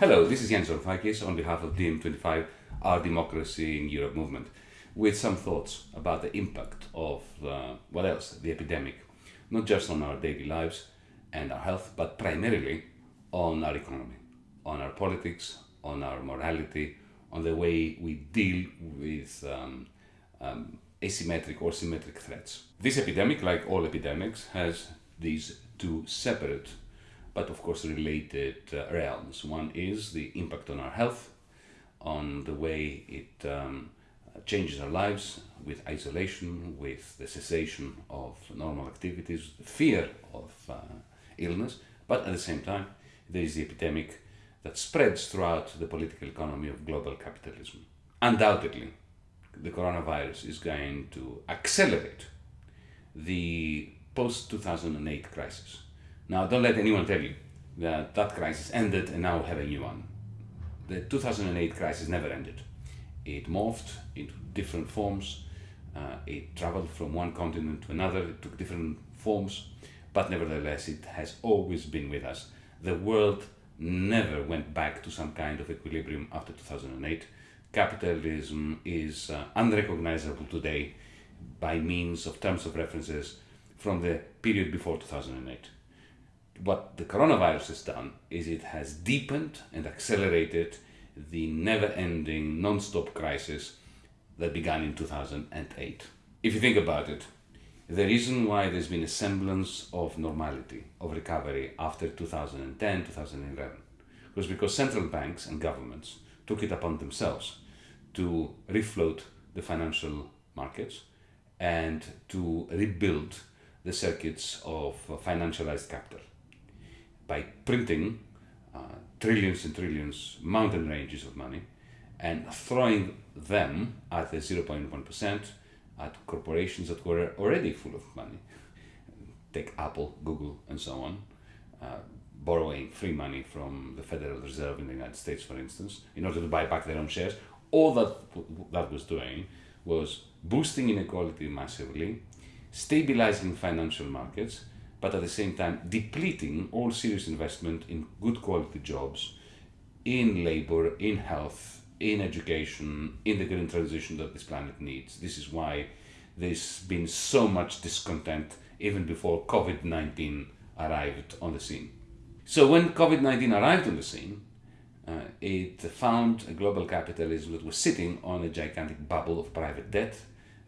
Hello, this is Yanis Varoufakis on behalf of DiEM25, our Democracy in Europe movement, with some thoughts about the impact of, uh, what else, the epidemic, not just on our daily lives and our health, but primarily on our economy, on our politics, on our morality, on the way we deal with um, um, asymmetric or symmetric threats. This epidemic, like all epidemics, has these two separate but of course related uh, realms. One is the impact on our health, on the way it um, changes our lives with isolation, with the cessation of normal activities, the fear of uh, illness, but at the same time, there is the epidemic that spreads throughout the political economy of global capitalism. Undoubtedly, the coronavirus is going to accelerate the post 2008 crisis. Now, don't let anyone tell you that that crisis ended and now we have a new one. The 2008 crisis never ended. It morphed into different forms. Uh, it traveled from one continent to another. It took different forms, but nevertheless, it has always been with us. The world never went back to some kind of equilibrium after 2008. Capitalism is uh, unrecognizable today by means of terms of references from the period before 2008. What the coronavirus has done is it has deepened and accelerated the never-ending, non-stop crisis that began in 2008. If you think about it, the reason why there's been a semblance of normality, of recovery after 2010, 2011, was because central banks and governments took it upon themselves to refloat the financial markets and to rebuild the circuits of financialized capital by printing uh, trillions and trillions, mountain ranges of money, and throwing them at the 0.1% at corporations that were already full of money. Take Apple, Google, and so on, uh, borrowing free money from the Federal Reserve in the United States, for instance, in order to buy back their own shares. All that that was doing was boosting inequality massively, stabilizing financial markets, but at the same time depleting all serious investment in good quality jobs, in labor, in health, in education, in the green transition that this planet needs. This is why there's been so much discontent even before COVID-19 arrived on the scene. So when COVID-19 arrived on the scene, uh, it found a global capitalism that was sitting on a gigantic bubble of private debt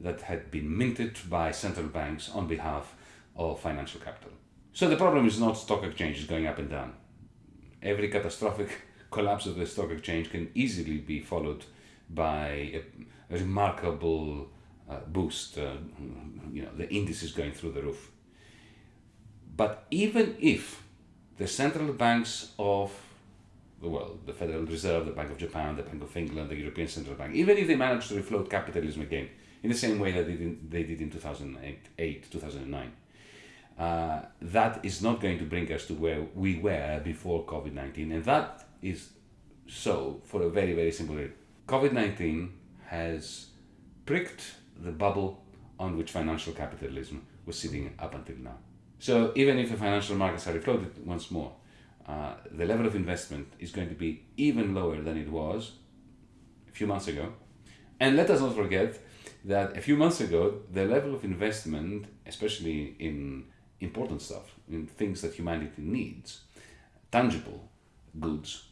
that had been minted by central banks on behalf of financial capital. So the problem is not stock exchanges going up and down. Every catastrophic collapse of the stock exchange can easily be followed by a, remarkable uh, boost, uh, you know, the indices going through the roof. But even if the central banks of the world, the Federal Reserve, the Bank of Japan, the Bank of England, the European Central Bank, even if they manage to refloat capitalism again, in the same way that they did, they did in 2008, 2009, uh, that is not going to bring us to where we were before COVID-19. And that is so for a very, very simple reason. COVID-19 has pricked the bubble on which financial capitalism was sitting up until now. So even if the financial markets are refloated once more, uh, the level of investment is going to be even lower than it was a few months ago. And let us not forget that a few months ago, the level of investment, especially in important stuff, in things that humanity needs, tangible goods,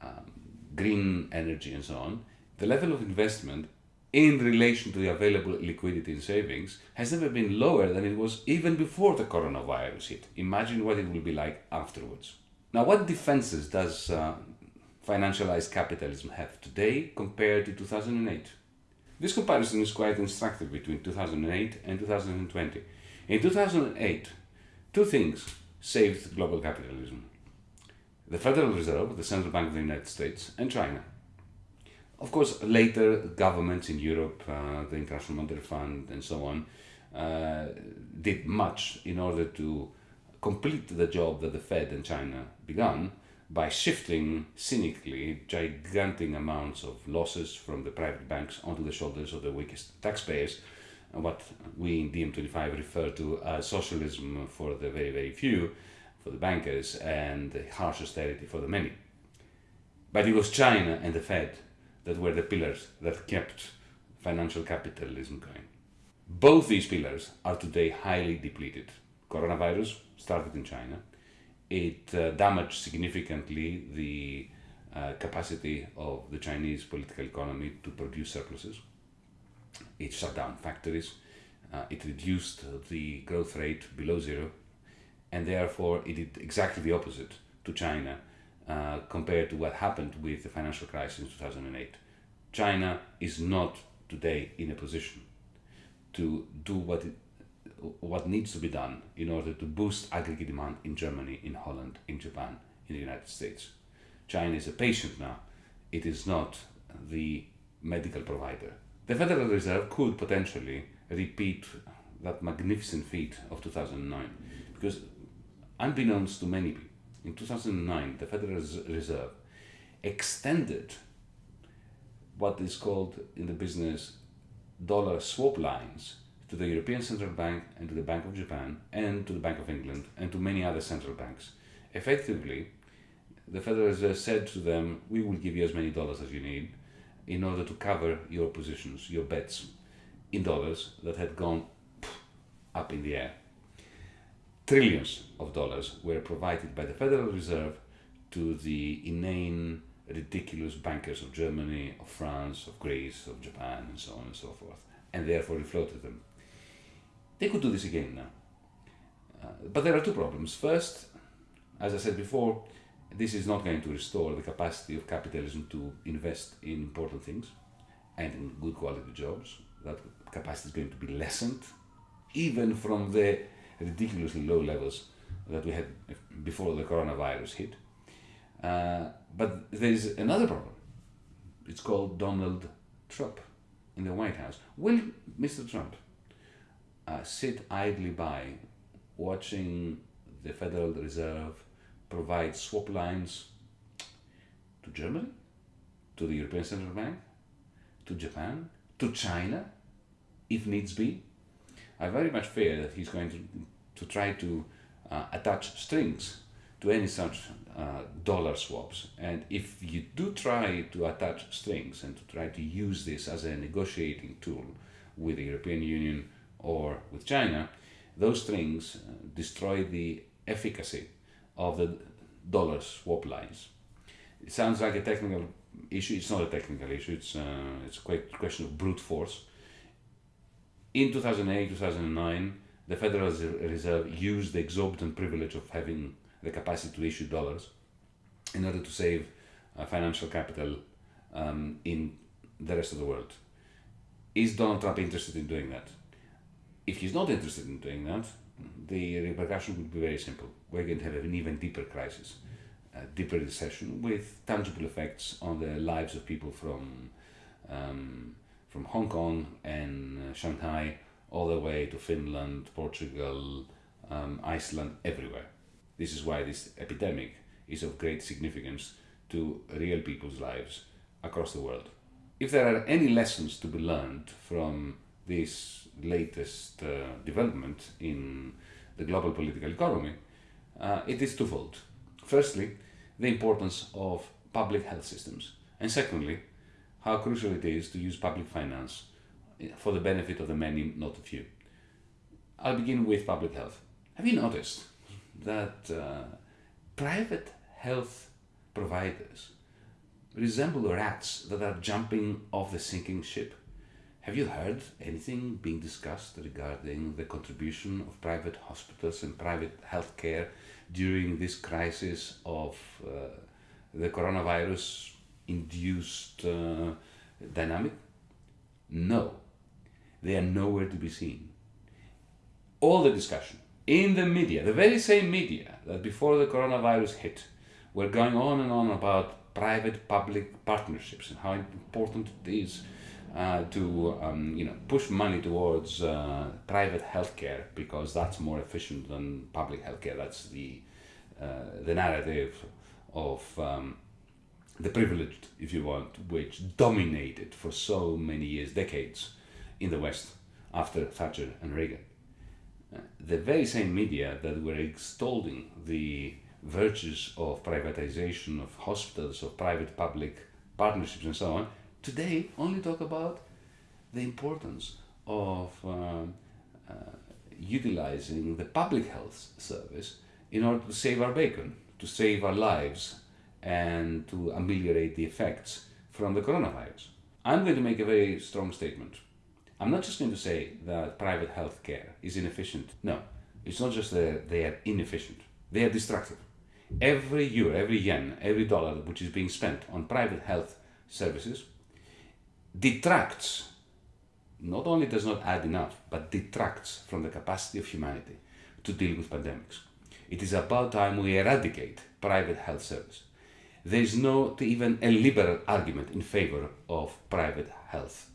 um, green energy and so on, the level of investment in relation to the available liquidity and savings has never been lower than it was even before the coronavirus hit. Imagine what it will be like afterwards. Now, what defenses does uh, financialized capitalism have today compared to 2008? This comparison is quite instructive between 2008 and 2020. In 2008, two things saved global capitalism. The Federal Reserve, the Central Bank of the United States, and China. Of course, later governments in Europe, uh, the International Monetary Fund and so on, uh, did much in order to complete the job that the Fed and China began by shifting cynically gigantic amounts of losses from the private banks onto the shoulders of the weakest taxpayers what we in DiEM25 refer to as socialism for the very, very few, for the bankers, and harsh austerity for the many. But it was China and the Fed that were the pillars that kept financial capitalism going. Both these pillars are today highly depleted. Coronavirus started in China. It uh, damaged significantly the uh, capacity of the Chinese political economy to produce surpluses. It shut down factories. Uh, it reduced the growth rate below zero. And therefore, it did exactly the opposite to China uh, compared to what happened with the financial crisis in 2008. China is not today in a position to do what it, what needs to be done in order to boost aggregate demand in Germany, in Holland, in Japan, in the United States. China is a patient now. It is not the medical provider. The Federal Reserve could potentially repeat that magnificent feat of 2009 because unbeknownst to many people, in 2009 the Federal Reserve extended what is called in the business dollar swap lines to the European Central Bank and to the Bank of Japan and to the Bank of England and to many other central banks. Effectively, the Federal Reserve said to them, we will give you as many dollars as you need in order to cover your positions, your bets in dollars that had gone up in the air. Trillions of dollars were provided by the Federal Reserve to the inane, ridiculous bankers of Germany, of France, of Greece, of Japan, and so on and so forth, and therefore refloated them. They could do this again now. Uh, but there are two problems. First, as I said before, this is not going to restore the capacity of capitalism to invest in important things and in good quality jobs. That capacity is going to be lessened, even from the ridiculously low levels that we had before the coronavirus hit. Uh, but there is another problem. It's called Donald Trump in the White House. Will Mr. Trump uh, sit idly by watching the Federal Reserve provide swap lines to Germany, to the European Central Bank, to Japan, to China, if needs be. I very much fear that he's going to, to try to uh, attach strings to any such uh, dollar swaps. And if you do try to attach strings and to try to use this as a negotiating tool with the European Union or with China, those strings uh, destroy the efficacy of the dollar swap lines. It sounds like a technical issue. It's not a technical issue. It's uh, it's a question of brute force. In 2008, 2009, the Federal Reserve used the exorbitant privilege of having the capacity to issue dollars in order to save uh, financial capital um, in the rest of the world. Is Donald Trump interested in doing that? If he's not interested in doing that, the repercussion would be very simple. We're going to have an even deeper crisis, a deeper recession with tangible effects on the lives of people from um, from Hong Kong and uh, Shanghai all the way to Finland, Portugal, um, Iceland, everywhere. This is why this epidemic is of great significance to real people's lives across the world. If there are any lessons to be learned from this latest uh, development in the global political economy, uh, it is twofold. Firstly, the importance of public health systems, and secondly, how crucial it is to use public finance for the benefit of the many, not the few. I'll begin with public health. Have you noticed that uh, private health providers resemble rats that are jumping off the sinking ship? Have you heard anything being discussed regarding the contribution of private hospitals and private healthcare during this crisis of uh, the coronavirus induced uh, dynamic? No, they are nowhere to be seen. All the discussion in the media, the very same media that before the coronavirus hit, were going on and on about private public partnerships and how important it is uh, to um, you know push money towards uh, private healthcare because that's more efficient than public healthcare. That's the uh, the narrative of um, the privileged, if you want, which dominated for so many years, decades, in the West after Thatcher and Reagan. Uh, the very same media that were extolling the virtues of privatization of hospitals, of private public partnerships, and so on, today only talk about the importance of um, uh, utilizing the public health service in order to save our bacon, to save our lives, and to ameliorate the effects from the coronavirus. I'm going to make a very strong statement. I'm not just going to say that private health care is inefficient. No, it's not just that they are inefficient, they are destructive. Every euro, every yen, every dollar which is being spent on private health services detracts, not only does not add enough, but detracts from the capacity of humanity to deal with pandemics. It is about time we eradicate private health service. There is not even a liberal argument in favor of private health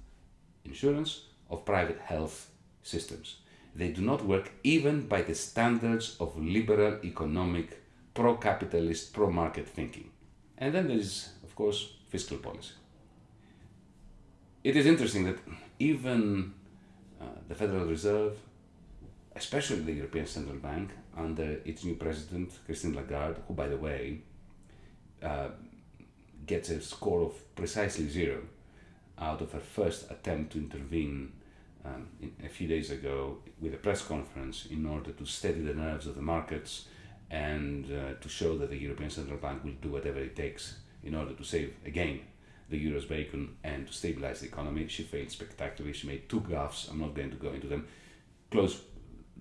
insurance, of private health systems. They do not work even by the standards of liberal economic, pro-capitalist, pro-market thinking. And then there is, of course, fiscal policy. It is interesting that even uh, the Federal Reserve, especially the European Central Bank, under its new president, Christine Lagarde, who, by the way, uh, gets a score of precisely zero out of her first attempt to intervene um, in, a few days ago with a press conference in order to steady the nerves of the markets and uh, to show that the European Central Bank will do whatever it takes in order to save again the euro's bacon and to stabilize the economy. She failed spectacularly. She made two gaffes. I'm not going to go into them. Close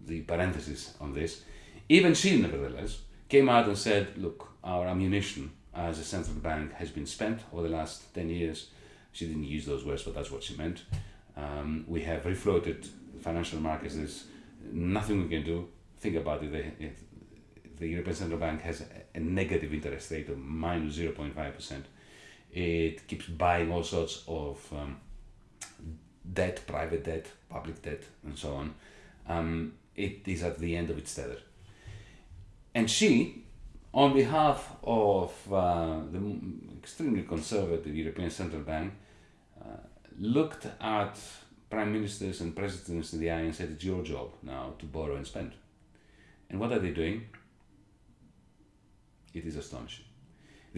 the parenthesis on this. Even she, nevertheless, came out and said, look, our ammunition as a central bank has been spent over the last 10 years. She didn't use those words, but that's what she meant. Um, we have refloated financial markets. There's nothing we can do. Think about it. The, the European Central Bank has a, negative interest rate of minus 0.5%. It keeps buying all sorts of um, debt, private debt, public debt, and so on. Um, it is at the end of its tether. And she, on behalf of uh, the extremely conservative European Central Bank, uh, looked at prime ministers and presidents in the eye and said, It's your job now to borrow and spend. And what are they doing? It is astonishing.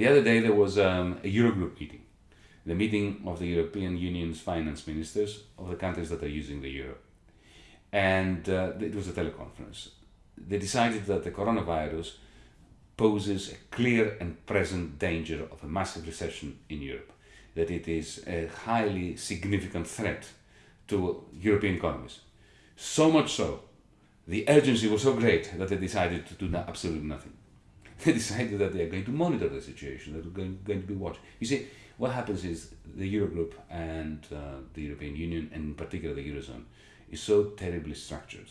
The other day there was um, a Eurogroup meeting, the meeting of the European Union's finance ministers of the countries that are using the euro. And uh, it was a teleconference. They decided that the coronavirus poses a clear and present danger of a massive recession in Europe, that it is a highly significant threat to European economies. So much so, the urgency was so great that they decided to do absolutely nothing. They decided that they are going to monitor the situation, they're going, going to be watched. You see, what happens is the Eurogroup and uh, the European Union, and in particular the Eurozone, is so terribly structured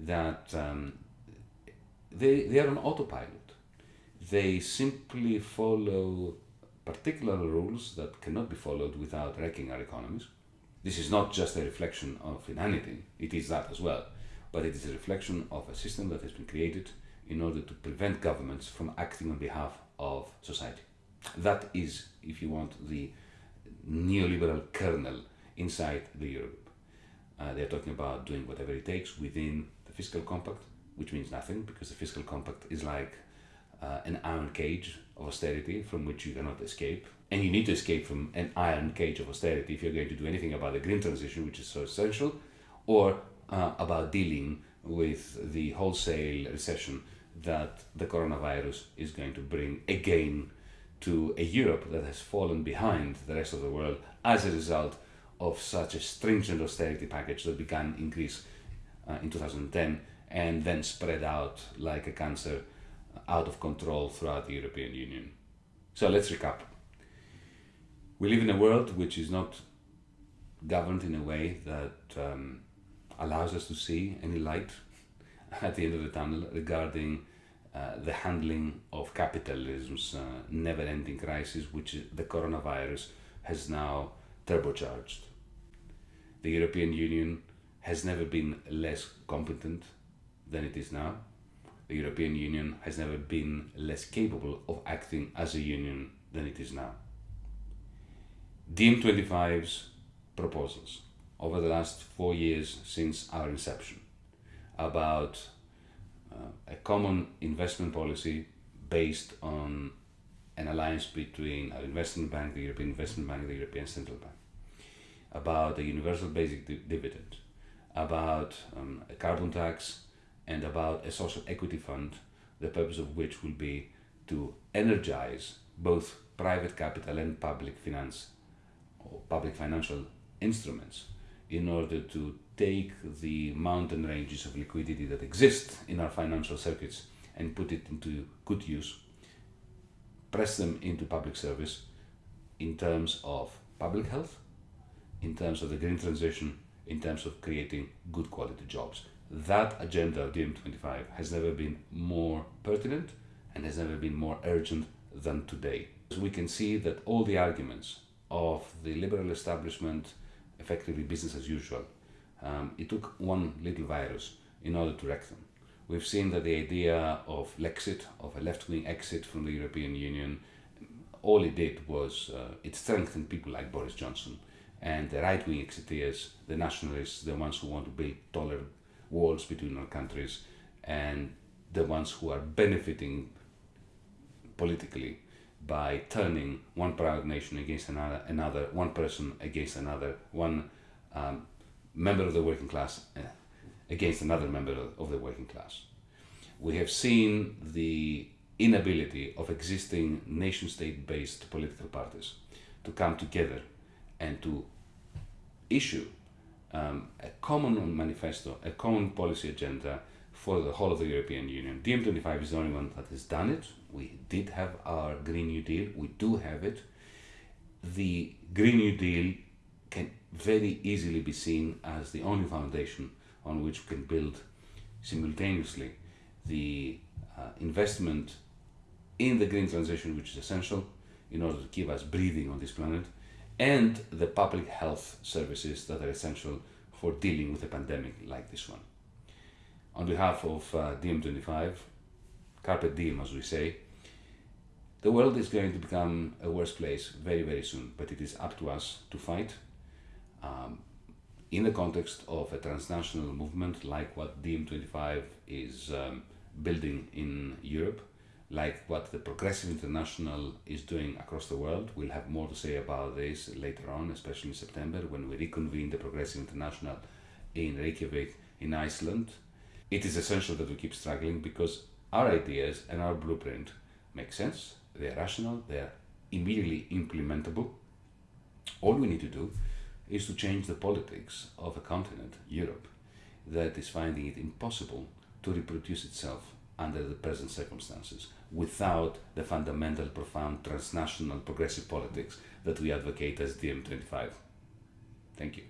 that um, they, they are on autopilot they simply follow particular rules that cannot be followed without wrecking our economies. This is not just a reflection of inanity, it is that as well, but it is a reflection of a system that has been created in order to prevent governments from acting on behalf of society. That is, if you want, the neoliberal kernel inside the Eurogroup. Uh, they're talking about doing whatever it takes within the fiscal compact, which means nothing because the fiscal compact is like uh, an iron cage of austerity from which you cannot escape. And you need to escape from an iron cage of austerity if you're going to do anything about the green transition, which is so essential, or uh, about dealing with the wholesale recession that the coronavirus is going to bring again to a Europe that has fallen behind the rest of the world as a result of such a stringent austerity package that began in Greece uh, in 2010 and then spread out like a cancer out of control throughout the European Union. So let's recap. We live in a world which is not governed in a way that um, allows us to see any light at the end of the tunnel regarding uh, the handling of capitalism's uh, never-ending crisis, which the coronavirus has now turbocharged. The European Union has never been less competent than it is now the European Union has never been less capable of acting as a union than it is now. DiEM25's proposals over the last four years since our inception about uh, a common investment policy based on an alliance between our investment bank, the European Investment Bank, and the European Central Bank, about a universal basic di- dividend, about um, a carbon tax, and about a social equity fund, the purpose of which will be to energize both private capital and public finance or public financial instruments in order to take the mountain ranges of liquidity that exist in our financial circuits and put it into good use, press them into public service in terms of public health, in terms of the green transition, in terms of creating good quality jobs. That agenda of DiEM25 has never been more pertinent and has never been more urgent than today. We can see that all the arguments of the liberal establishment, effectively business as usual, um, it took one little virus in order to wreck them. We've seen that the idea of Lexit, of a left wing exit from the European Union, all it did was uh, it strengthened people like Boris Johnson and the right wing exiteers, the nationalists, the ones who want to build taller walls between our countries, and the ones who are benefiting politically by turning one proud nation against another, another one person against another, one um, member of the working class uh, against another member of the working class. We have seen the inability of existing nation state based political parties to come together and to issue um, a common manifesto, a common policy agenda for the whole of the European Union. DiEM25 is the only one that has done it. We did have our Green New Deal, we do have it. The Green New Deal can very easily be seen as the only foundation on which we can build simultaneously the uh, investment in the green transition, which is essential in order to keep us breathing on this planet, and the public health services that are essential for dealing with a pandemic like this one. On behalf of uh, DiEM25, Carpe DiEM, as we say, the world is going to become a worse place very, very soon, but it is up to us to fight um, in the context of a transnational movement like what DiEM25 is um, building in Europe, like what the Progressive International is doing across the world. We'll have more to say about this later on, especially in September when we reconvene the Progressive International in Reykjavik in Iceland. It is essential that we keep struggling because our ideas and our blueprint make sense, they're rational, they're immediately implementable. All we need to do is to change the politics of a continent, Europe, that is finding it impossible to reproduce itself under the present circumstances without the fundamental, profound, transnational, progressive politics that we advocate as DiEM25. Thank you.